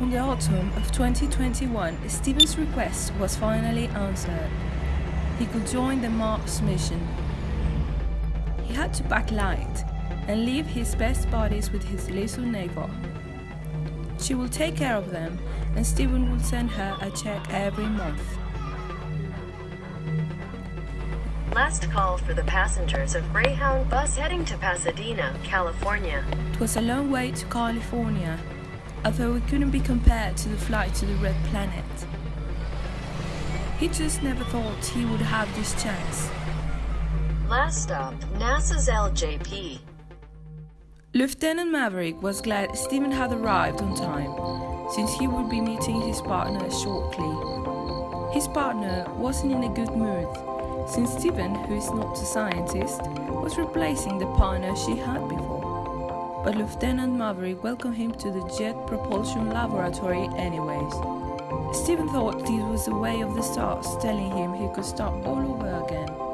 On the autumn of 2021, Steven's request was finally answered. He could join the Mars mission. He had to pack light and leave his best buddies with his little neighbor. She will take care of them, and Steven will send her a check every month. Last call for the passengers of Greyhound bus heading to Pasadena, California. It was a long way to California, although it couldn't be compared to the flight to the Red Planet. He just never thought he would have this chance. Last stop, NASA's LJP. Lieutenant Maverick was glad Stephen had arrived on time, since he would be meeting his partner shortly. His partner wasn't in a good mood, since Stephen, who is not a scientist, was replacing the partner she had before. But Lieutenant Maverick welcomed him to the Jet Propulsion Laboratory anyways. Steven thought this was the way of the stars telling him he could start all over again.